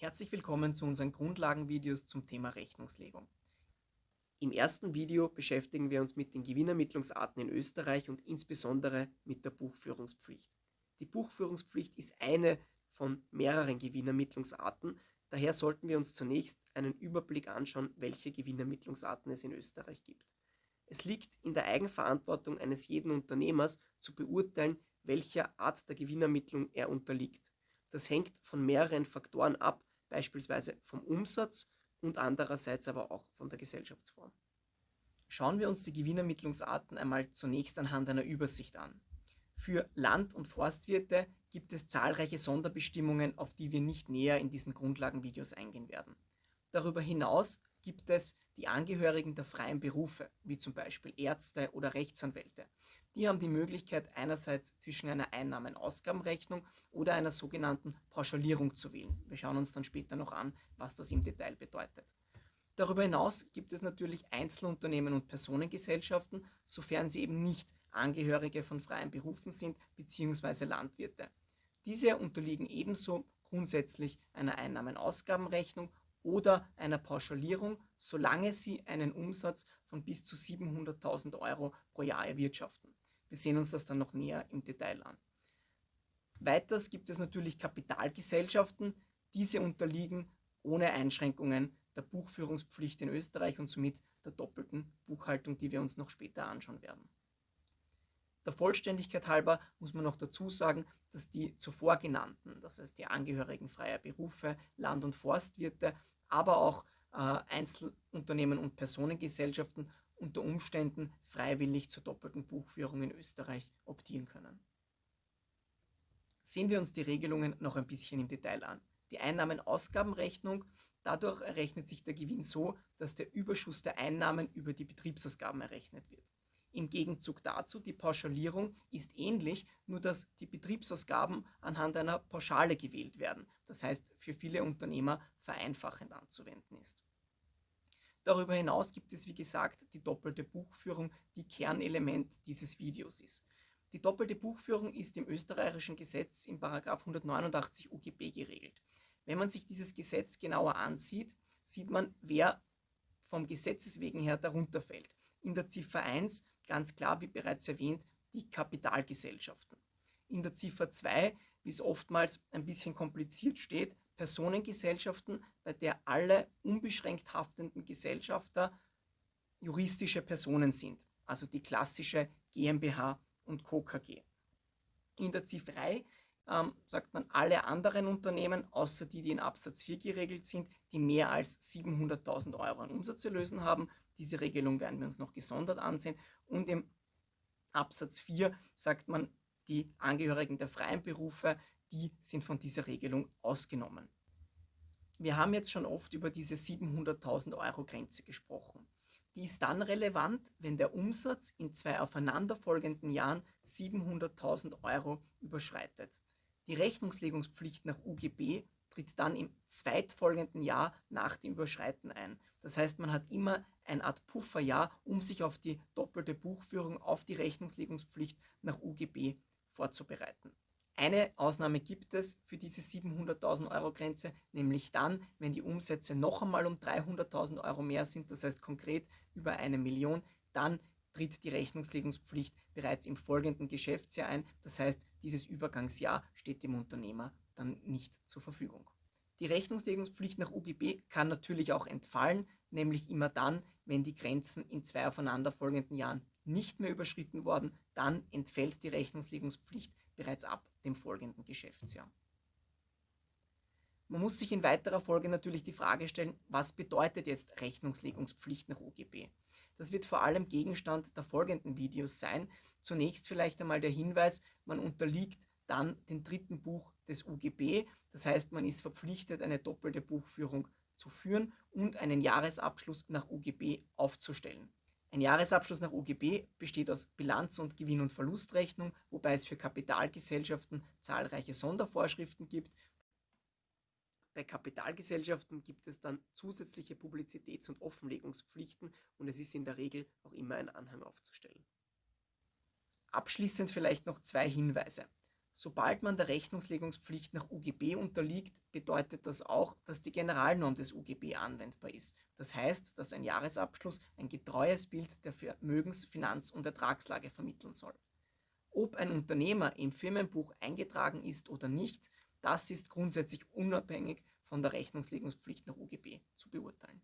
Herzlich willkommen zu unseren Grundlagenvideos zum Thema Rechnungslegung. Im ersten Video beschäftigen wir uns mit den Gewinnermittlungsarten in Österreich und insbesondere mit der Buchführungspflicht. Die Buchführungspflicht ist eine von mehreren Gewinnermittlungsarten, daher sollten wir uns zunächst einen Überblick anschauen, welche Gewinnermittlungsarten es in Österreich gibt. Es liegt in der Eigenverantwortung eines jeden Unternehmers zu beurteilen, welcher Art der Gewinnermittlung er unterliegt. Das hängt von mehreren Faktoren ab, beispielsweise vom Umsatz und andererseits aber auch von der Gesellschaftsform. Schauen wir uns die Gewinnermittlungsarten einmal zunächst anhand einer Übersicht an. Für Land- und Forstwirte gibt es zahlreiche Sonderbestimmungen, auf die wir nicht näher in diesen Grundlagenvideos eingehen werden. Darüber hinaus gibt es die Angehörigen der freien Berufe, wie zum Beispiel Ärzte oder Rechtsanwälte. Die haben die Möglichkeit, einerseits zwischen einer Einnahmen-Ausgabenrechnung oder einer sogenannten Pauschalierung zu wählen. Wir schauen uns dann später noch an, was das im Detail bedeutet. Darüber hinaus gibt es natürlich Einzelunternehmen und Personengesellschaften, sofern sie eben nicht Angehörige von freien Berufen sind bzw. Landwirte. Diese unterliegen ebenso grundsätzlich einer Einnahmen-Ausgabenrechnung oder einer Pauschalierung, solange sie einen Umsatz von bis zu 700.000 Euro pro Jahr erwirtschaften. Wir sehen uns das dann noch näher im Detail an. Weiters gibt es natürlich Kapitalgesellschaften. Diese unterliegen ohne Einschränkungen der Buchführungspflicht in Österreich und somit der doppelten Buchhaltung, die wir uns noch später anschauen werden. Der Vollständigkeit halber muss man noch dazu sagen, dass die zuvor genannten, das heißt die Angehörigen freier Berufe, Land- und Forstwirte, aber auch äh, Einzelunternehmen und Personengesellschaften unter Umständen freiwillig zur doppelten Buchführung in Österreich optieren können. Sehen wir uns die Regelungen noch ein bisschen im Detail an. Die Einnahmen-Ausgabenrechnung, dadurch errechnet sich der Gewinn so, dass der Überschuss der Einnahmen über die Betriebsausgaben errechnet wird. Im Gegenzug dazu, die Pauschalierung ist ähnlich, nur dass die Betriebsausgaben anhand einer Pauschale gewählt werden. Das heißt, für viele Unternehmer vereinfachend anzuwenden ist. Darüber hinaus gibt es, wie gesagt, die doppelte Buchführung, die Kernelement dieses Videos ist. Die doppelte Buchführung ist im österreichischen Gesetz im 189 UGB geregelt. Wenn man sich dieses Gesetz genauer ansieht, sieht man, wer vom Gesetzes wegen her darunter fällt. In der Ziffer 1 ganz klar, wie bereits erwähnt, die Kapitalgesellschaften. In der Ziffer 2, wie es oftmals ein bisschen kompliziert steht, Personengesellschaften, bei der alle unbeschränkt haftenden Gesellschafter juristische Personen sind, also die klassische GmbH und Co. KG. In der Ziffer 3 ähm, sagt man alle anderen Unternehmen, außer die, die in Absatz 4 geregelt sind, die mehr als 700.000 Euro an Umsatz erlösen haben. Diese Regelung werden wir uns noch gesondert ansehen. Und im Absatz 4 sagt man, die Angehörigen der freien Berufe, die sind von dieser Regelung ausgenommen. Wir haben jetzt schon oft über diese 700.000 Euro Grenze gesprochen. Die ist dann relevant, wenn der Umsatz in zwei aufeinanderfolgenden Jahren 700.000 Euro überschreitet. Die Rechnungslegungspflicht nach UGB tritt dann im zweitfolgenden Jahr nach dem Überschreiten ein. Das heißt, man hat immer eine Art Pufferjahr, um sich auf die doppelte Buchführung, auf die Rechnungslegungspflicht nach UGB vorzubereiten. Eine Ausnahme gibt es für diese 700.000 Euro Grenze, nämlich dann, wenn die Umsätze noch einmal um 300.000 Euro mehr sind, das heißt konkret über eine Million, dann tritt die Rechnungslegungspflicht bereits im folgenden Geschäftsjahr ein. Das heißt, dieses Übergangsjahr steht dem Unternehmer dann nicht zur Verfügung. Die Rechnungslegungspflicht nach UGB kann natürlich auch entfallen, nämlich immer dann, wenn die Grenzen in zwei aufeinanderfolgenden Jahren nicht mehr überschritten worden, dann entfällt die Rechnungslegungspflicht bereits ab dem folgenden Geschäftsjahr. Man muss sich in weiterer Folge natürlich die Frage stellen, was bedeutet jetzt Rechnungslegungspflicht nach UGB? Das wird vor allem Gegenstand der folgenden Videos sein. Zunächst vielleicht einmal der Hinweis, man unterliegt dann dem dritten Buch des UGB. Das heißt, man ist verpflichtet, eine doppelte Buchführung zu führen und einen Jahresabschluss nach UGB aufzustellen. Ein Jahresabschluss nach UGB besteht aus Bilanz- und Gewinn- und Verlustrechnung, wobei es für Kapitalgesellschaften zahlreiche Sondervorschriften gibt. Bei Kapitalgesellschaften gibt es dann zusätzliche Publizitäts- und Offenlegungspflichten und es ist in der Regel auch immer ein Anhang aufzustellen. Abschließend vielleicht noch zwei Hinweise. Sobald man der Rechnungslegungspflicht nach UGB unterliegt, bedeutet das auch, dass die Generalnorm des UGB anwendbar ist. Das heißt, dass ein Jahresabschluss ein getreues Bild der Vermögens-, Finanz- und Ertragslage vermitteln soll. Ob ein Unternehmer im Firmenbuch eingetragen ist oder nicht, das ist grundsätzlich unabhängig von der Rechnungslegungspflicht nach UGB zu beurteilen.